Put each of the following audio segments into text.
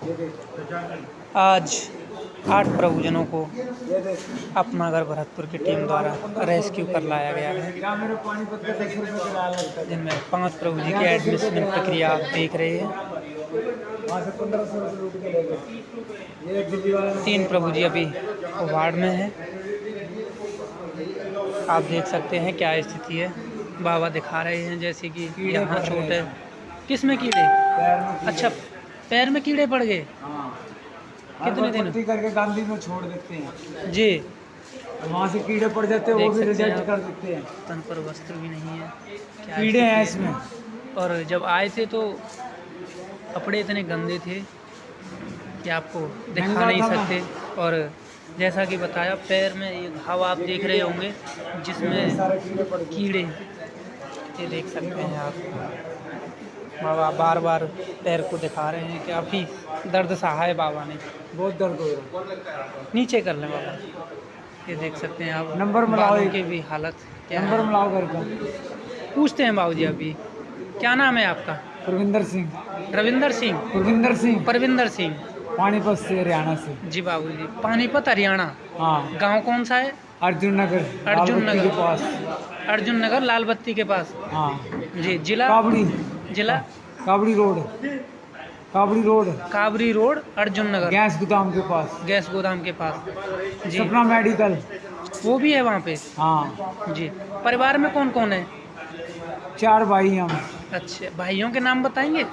आज आठ प्रभुजनों को अपना घर भरतपुर की टीम द्वारा रेस्क्यू कर लाया गया है। जिनमें पाँच प्रभु जी की एडमिशन प्रक्रिया आप देख रहे हैं। तीन प्रभु जी अभी वार्ड में हैं। आप देख सकते हैं क्या स्थिति है। बाबा दिखा रहे हैं जैसे कि यहाँ है। किसमें कीड़े अच्छा पैर में कीड़े पड़ गए। कितने दिन? करके गांधी में छोड़ देते हैं। जी। वहाँ से कीड़े पड़ जाते हैं वो भी रिजेक्ट कर देते हैं। तन पर वस्त्र भी नहीं है। कीड़े हैं इसमें। और जब आए थे तो कपड़े इतने गंदे थे कि आपको दिखा नहीं सकते। और जैसा कि बताया पैर में ये घाव आप देख रहे होंगे जिसमें कीड़े ये देख सकते हैं आप। बाबा बार बार पैर को दिखा रहे हैं कि अभी दर्द सहा है बाबा ने बहुत दर्द हो रहा है। नीचे कर लें बाबा। ये देख सकते हैं आप नंबर मिलाओ की भी हालत क्या नंबर मिलाओ घर का। पूछते हैं बाबू जी अभी क्या नाम है आपका? प्रविंदर सिंह। रविंदर सिंह। प्रविंदर सिंह। परविंदर सिंह। पानीपत से हरियाणा से। जी बाबू जी पानीपत हरियाणा। हाँ। गाँव कौन सा है? अर्जुन नगर अर्जुन नगर। के पास। अर्जुन नगर लाल बत्ती के पास। हाँ। जी जिला? जिला? Kabadi road. Kabadi road. Kabari road Arjun Nagar. Gas गोदाम के पास। गैस गोदाम के पास। जी। सपना मेडिकल। वो भी है वहाँ पे? हाँ। जी। परिवार में कौन कौन है? चार भाई हम। अच्छा भाइयों के नाम बताएँगे?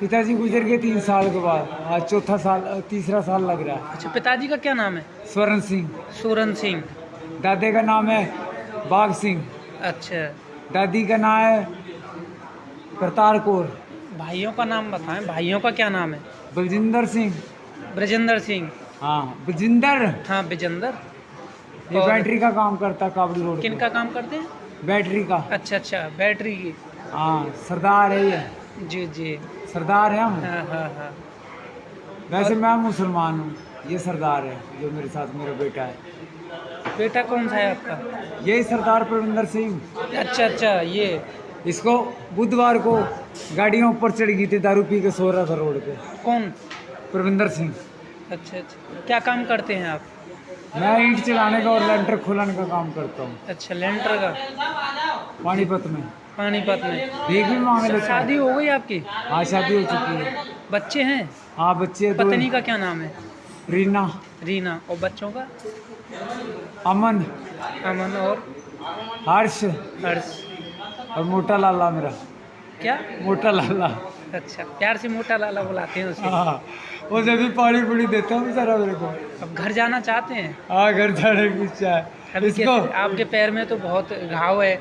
पिताजी गुजर गए तीन साल के बाद। आज चौथा साल तीसरा साल लग रहा है। अच्छा पिताजी का क्या नाम है? स्वरण सिंह। सूरन सिंह। दादे का नाम है बाघ सिंह। अच्छा। दादी का नाम है करतार कौर। भाइयों का नाम बताएँ भाइयों का क्या नाम है? बलजिंदर सिंह। ब्रजेंद्र सिंह। हाँ बलजिंदर। हाँ विजेंदर ये बैटरी का काम करता काबड़ी रोड किन का काम करते हैं? बैटरी का। अच्छा अच्छा बैटरी की। हाँ सरदार है ये। जी जी। सरदार है हम। हाँ हाँ हाँ। वैसे मैं मुसलमान हूँ। ये सरदार है जो मेरे साथ मेरा बेटा है। बेटा कौन सा है आपका? यही सरदार प्रविंदर सिंह। अच्छा अच्छा ये इसको बुधवार को गाड़ियों ऊपर चढ़ गई थी दारू पी के सो रहा था रोड पे। कौन? प्रविंदर सिंह। अच्छा अच्छा। क्या काम करते हैं आप? मैं ईंट चलाने का और लेंटर खुलाने का काम करता हूँ। अच्छा लेंटर का? पानीपत में। पानीपत में। भीख भी मांग लेता शादी हो गई आपकी? हाँ शादी हो चुकी है। बच्चे हैं? हाँ बच्चे दो पत्नी का क्या नाम है? रीना। रीना। और बच्चों का? अमन। अमन और? हर्ष। हर्ष। और मोटा लाला मेरा। क्या? मोटा लाला। अच्छा प्यार से मोटा लाला बुलाते हैं उसे। हाँ वो जब भी पानी पूरी देता हूँ बेचारा मेरे को। अब घर जाना चाहते हैं? हाँ घर जाने की इच्छा है। इसको आपके पैर में तो बहुत घाव है।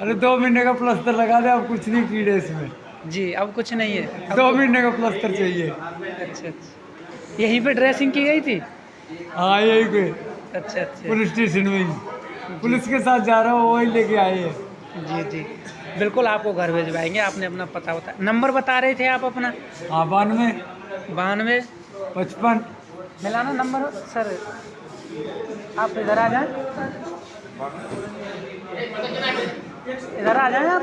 अरे दो महीने का प्लास्टर लगा दे अब कुछ नहीं कीड़े इसमें। जी अब कुछ नहीं है। दो महीने का प्लास्टर चाहिए। अच्छा अच्छा। यहीं पे ड्रेसिंग की गई थी? हाँ यही पे। अच्छा अच्छा। पुलिस स्टेशन में पुलिस के साथ जा रहा हूँ वही लेके आए हैं। जी जी। बिल्कुल आपको घर भिजवाएँगे आपने अपना पता बता नंबर बता रहे थे आप अपना? हाँ बानवे। बानवे। पचपन। मिलाना नंबर सर। आप इधर आ जाए। इधर आ जाए आप।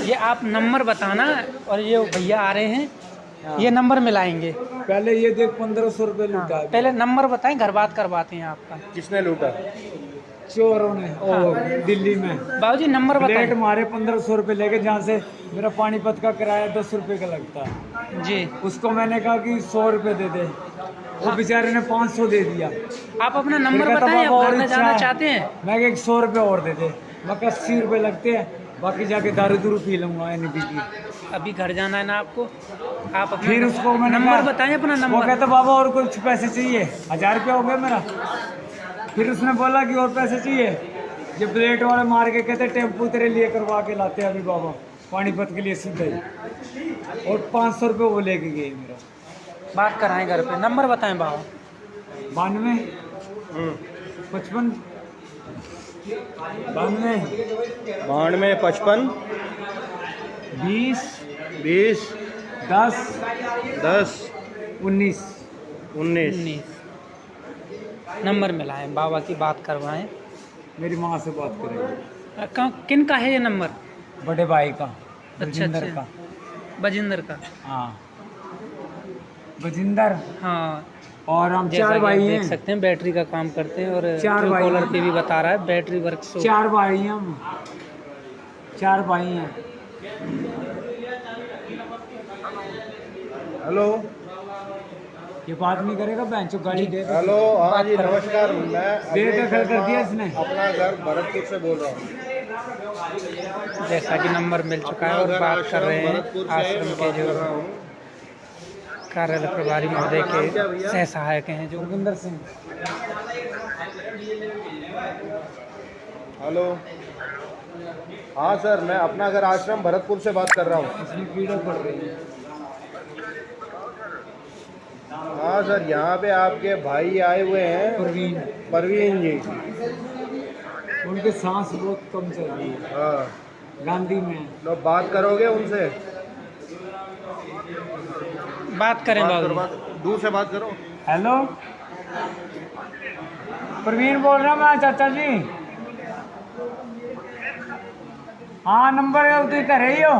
ये आप नंबर बताना और ये भैया आ रहे हैं ये नंबर मिलाएँगे। पहले ये देख पंद्रह सौ रुपये लूटा। पहले नंबर बताएँ घर बात करवाते हैं आपका। किसने लूटा? चोरों ने ओ दिल्ली में। बाबूजी नंबर प्लेट बताएँ मारे पंद्रह सौ रुपये लेके जहाँ से मेरा पानीपत का किराया दस रुपये का लगता। है जी। उसको मैंने कहा कि सौ रुपये दे दे। वो हाँ। बेचारे ने पाँच सौ दे दिया। आप अपना नंबर बताएँ बाबा और जाना चाहते हैं? मैं एक सौ रुपये और दे दे। मैं अस्सी रुपये लगते हैं। बाकी जाके दारू दूरू पी लूँगा एन की। अभी घर जाना है ना आपको? आप अपना फिर उसको मैंने नंबर बताएँ अपना वो नंबर। कहता बाबा और कुछ पैसे चाहिए? हज़ार रुपया हो गया मेरा। फिर उसने बोला कि और पैसे चाहिए? जब प्लेट वाले मार के कहते टेंपू तेरे लिए करवा के लाते हैं अभी बाबा। पानीपत के लिए सीधा ही। और पाँच सौ रुपये वो लेके गए मेरा। बात कराएँ घर पे। नंबर बताएँ बाबा। बानवे। पचपन। बानवे। बानवे पचपन। बीस। बीस। दस। दस। उन्नीस। उन्नीस। उन्नीस। नंबर मिलाएँ बाबा की बात करवाएँ। मेरी माँ से बात करेंगे कहाँ- किन का है ये नंबर? बड़े भाई का अच्छा बलजिंदर अच्छा। का। बजिंदर का? हाँ। बजिंदर? हाँ। और हम चार भाई देख सकते हैं बैटरी का काम करते हैं और चार भाई कॉलर पे भी बता रहा है बैटरी वर्क चार भाई हैं हम। चार भाई हैं। हेलो। ये बात नहीं करेगा बहन चो गाड़ी दे दे। हेलो हाँ जी नमस्कार मैं बेदखल कर दिया इसने। अपना घर भरतपुर से बोल रहा हूँ। जैसा कि नंबर मिल चुका है और बात कर रहे हैं आश्रम के जो हूँ। कार्यालय प्रभारी महोदय के सह सहायक हैं जो जोगिंदर सिंह। हेलो। हाँ सर मैं अपना घर आश्रम भरतपुर से बात कर रहा हूँ। इसमें कीड़े पड़ रही है। हाँ सर यहाँ पे आपके भाई आए हुए हैं। प्रवीण परवीन जी। उनके सांस बहुत कम चल रही है। हाँ। गांधी में। तो बात करोगे उनसे? बात करें बात करो बात दूर से बात करो। हेलो। प्रवीण बोल रहा मैं चाचा जी। हाँ नंबर है उधर कर रही हो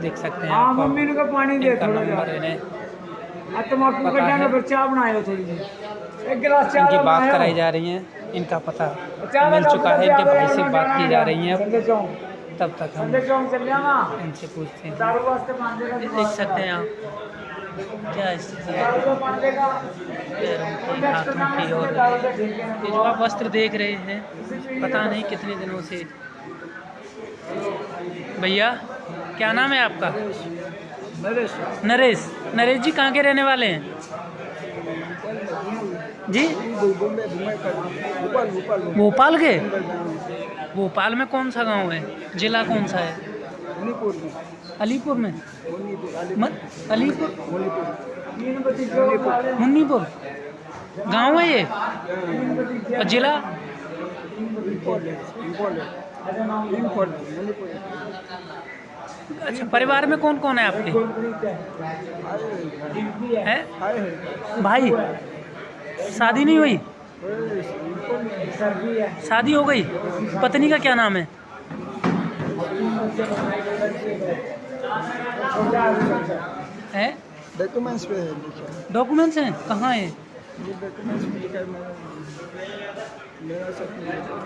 देख सकते हैं हाँ आप मम्मी ने को पानी दे थोड़ा तम्बाकू कटा है। फिर चाय बनाए चाय सी एक गिलास चाय इनकी बात कराई जा रही है इनका पता मिल चुका है इनके भाई से बात की जा रही है। तब तक हम इनसे पूछते हैं। का देख सकते हैं आप। क्या स्थिति है? का का। पैरों की हाथों की और का ये जो आप वस्त्र देख रहे हैं। पता नहीं कितने दिनों से भैया क्या नाम है आपका? नरेश। नरेश। नरेश जी कहाँ के रहने वाले हैं? जी? भोपाल के? भोपाल में कौन सा गाँव है? जिला कौन सा है? अलीपुर में। अलीपुर मुन्नीपुर। गाँव है ये? और जिला? अच्छा परिवार में कौन कौन है आपके? है? भाई शादी नहीं हुई? शादी हो गई? पत्नी का क्या नाम है? है? डॉक्यूमेंट्स पे है डॉक्यूमेंट्स हैं। कहाँ है?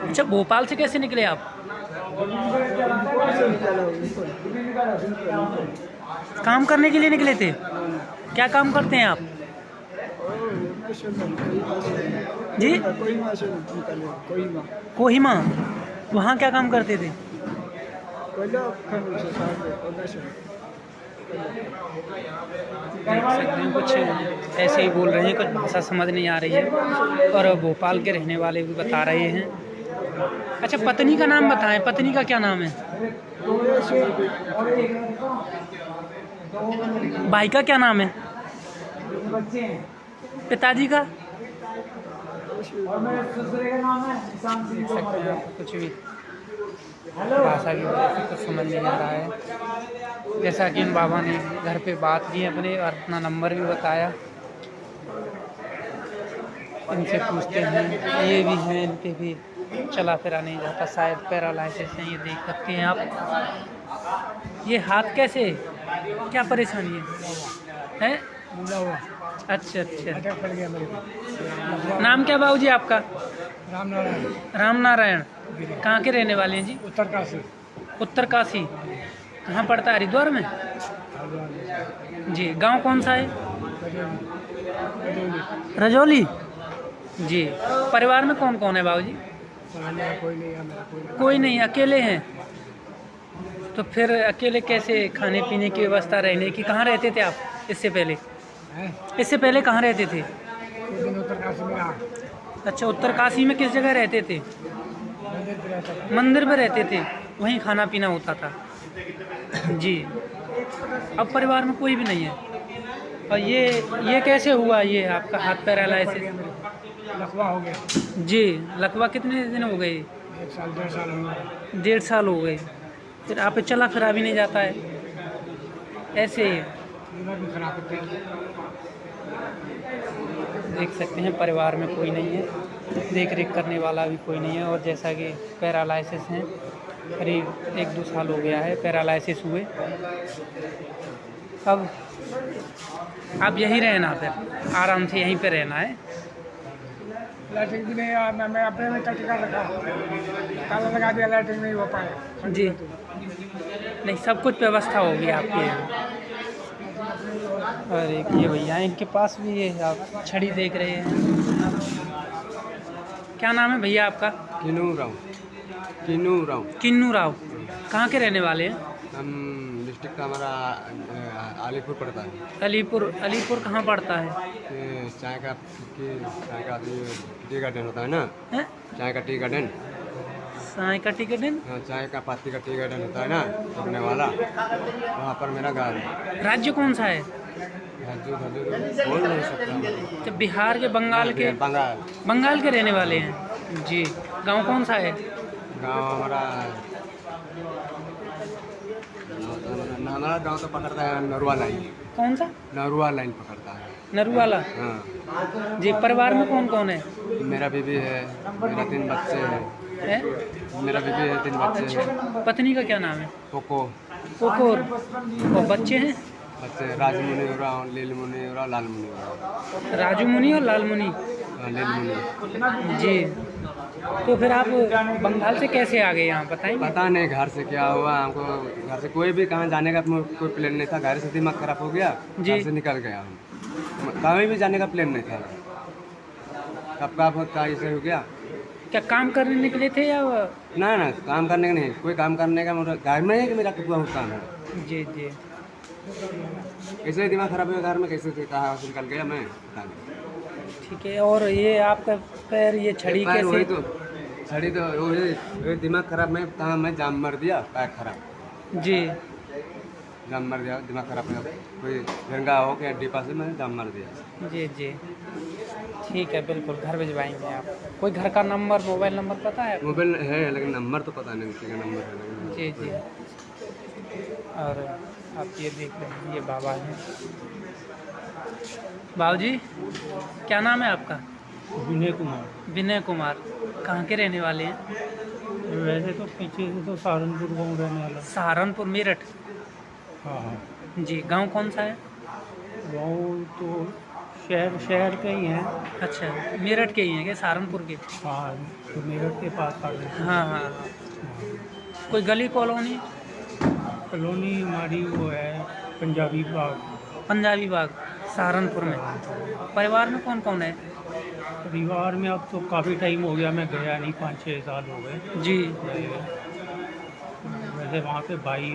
अच्छा भोपाल से कैसे निकले आप? काम करने के लिए निकले थे? क्या काम करते हैं आप? जी? कोहिमा। वहाँ क्या काम करते थे? कुछ ऐसे ही बोल रहे हैं, कुछ भाषा समझ नहीं आ रही है। और भोपाल के रहने वाले भी बता रहे हैं। अच्छा पत्नी का नाम बताएँ। पत्नी का क्या नाम है? भाई का क्या नाम है? पिताजी का? कुछ भी। भाषा की वजह से कुछ समझ नहीं आ रहा है। जैसा कि इन बाबा ने घर पे बात की अपने और अपना नंबर भी बताया। इनसे पूछते हैं, ये भी हैं इन भी। चला फिरा नहीं जाता शायद पैरालाइसिस है ये देख सकते हैं आप। ये हाथ कैसे? क्या परेशानी है? हैं? अच्छा अच्छा। नाम क्या बाबू जी आपका? राम नारायण राम नारायण कहाँ के रहने वाले हैं जी? उत्तरकाशी उत्तर काशी। कहाँ पड़ता है? हरिद्वार में? जी गाँव कौन सा है? रजौली। जी परिवार में कौन कौन है बाबू जी कोई नहीं है मेरा कोई कोई नहीं अकेले हैं। तो फिर अकेले कैसे खाने पीने की व्यवस्था रहने की? कहाँ रहते थे आप इससे पहले? इससे पहले कहाँ रहते थे? उत्तरकाशी में अच्छा उत्तर काशी में किस जगह रहते थे? मंदिर में रहते थे। वहीं खाना पीना होता था। जी। अब परिवार में कोई भी नहीं है। और ये ये कैसे हुआ ये आपका हाथ पैरालाइसिस लखवा हो गया। जी लकवा कितने दिन हो गए? एक साल डेढ़ साल हो गया। डेढ़ साल हो गए। फिर आप चला फिरा भी नहीं जाता है? ऐसे ही। खराब देख सकते हैं परिवार में कोई नहीं है। देख रेख करने वाला भी कोई नहीं है। और जैसा कि पैरालाइसिस हैं करीब एक दो साल हो गया है पैरालिसिस हुए। अब अब यहीं रहना फिर। आराम से यहीं पे रहना है। लैट्रिन भी नहीं आया मैं मैं अपने में टटका रखा। ताला लगा दिया लैट्रिन नहीं हो पाया। जी। नहीं सब कुछ व्यवस्था होगी आपके यहाँ। और एक ये भैया इनके पास भी है आप छड़ी देख रहे हैं। क्या नाम है भैया आपका? किन्नू राव। किनू राव। किन्नू राव। कहाँ के रहने वाले हैं? हम डिस्ट्रिक्ट का हमारा अलीपुर पड़ता है? अलीपुर अलीपुर कहाँ पड़ता है? चाय का चाय का टी गार्डन होता है ना? हैं? चाय का टी गार्डन? साई का टिकट है हाँ, चाय का पत्ती का टी गार्डन होता है ना पकने वाला। वहाँ पर मेरा गाँव है। राज्य कौन सा है? हजूर बोल नहीं सकता। तो बिहार के बंगाल के? बंगाल। बंगाल के रहने वाले हैं? जी। गाँव कौन सा है? गाँव हमारा हमारा गाँव तो पकड़ता है नरुआ लाइन। कौन सा? नरुआ लाइन पकड़ता है। नरुवाला हाँ। जी परिवार में कौन कौन है? मेरा बीबी है मेरा तीन बच्चे हैं। है? मेरा बीबी है तीन बच्चे हैं। पत्नी का क्या नाम है? पोको कोकोर और बच्चे हैं? बच्चे राजमुनि हो रहा लील मुनि हो रहा लाल मुनि हो रहा राजू मुनि और लाल मुनि? हाँ, लील मुनि। जी। तो फिर आप बंगाल से कैसे आ गए यहाँ? बताएँगे। पता नहीं घर से क्या हुआ हमको घर से कोई भी कहाँ जाने का कोई प्लान नहीं था। घर से दिमाग खराब हो गया जी। घर से निकल गया हम। कहीं भी जाने का प्लान नहीं था। कब कब होता ऐसे हो गया। क्या काम करने निकले थे या ना ना काम करने का नहीं कोई काम करने का मेरा घर में ही मेरा कुआ काम है। जी जी। कैसे दिमाग खराब हुआ घर में कैसे कहा निकल गया मैं पता नहीं। ठीक है और ये आपका पैर ये छड़ी पैर वही तो छड़ी तो वही दिमाग खराब में कहा मैं जाम मर दिया पैर खराब। जी। जाम मर दिया दिमाग खराब हो कोई गंगा हो गया डिपा से मैंने जाम मर दिया। जी जी। ठीक है बिल्कुल घर भिजवाएँगे आप। कोई घर का नंबर मोबाइल नंबर पता है मोबाइल है लेकिन नंबर तो पता नहीं किसी का नंबर है जी जी। और आप ये देख रहे हैं ये बाबा हैं। बाबू जी क्या नाम है आपका? विनय कुमार। विनय कुमार। कहाँ के रहने वाले हैं? वैसे तो पीछे से तो सहारनपुर गाँव रहने वाला। सहारनपुर मेरठ? हाँ हाँ। जी गाँव कौन सा है? गाँव तो शहर शहर के ही हैं। अच्छा मेरठ के ही हैं क्या सहारनपुर के? हाँ तो मेरठ के पास हाँ हाँ हाँ। कोई गली कॉलोनी? कॉलोनी हमारी वो है पंजाबी बाग। पंजाबी बाग। सहारनपुर में। परिवार में कौन कौन है? परिवार में अब तो काफ़ी टाइम हो गया मैं गया नहीं पाँच छः साल हो गए। जी। वैसे वहाँ पे भाई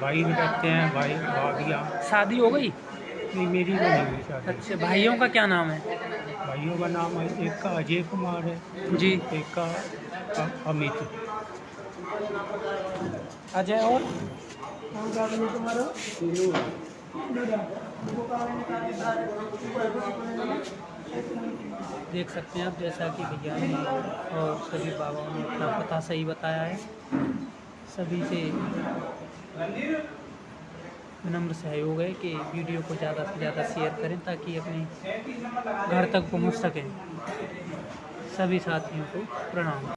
भाई भी रहते हैं भाई भाभियाँ। शादी हो गई? नहीं मेरी तो नहीं हुई शादी। अच्छा भाइयों का क्या नाम है? भाइयों का नाम है एक का अजय कुमार है जी। एक का अमित। अजय और? देख सकते हैं आप, जैसा कि भैया ने और सभी बाबाओं ने अपना पता सही बताया है। सभी से विनम्र सहयोग है कि वीडियो को ज़्यादा से ज़्यादा शेयर करें ताकि अपने घर तक पहुँच सकें। सभी साथियों को प्रणाम।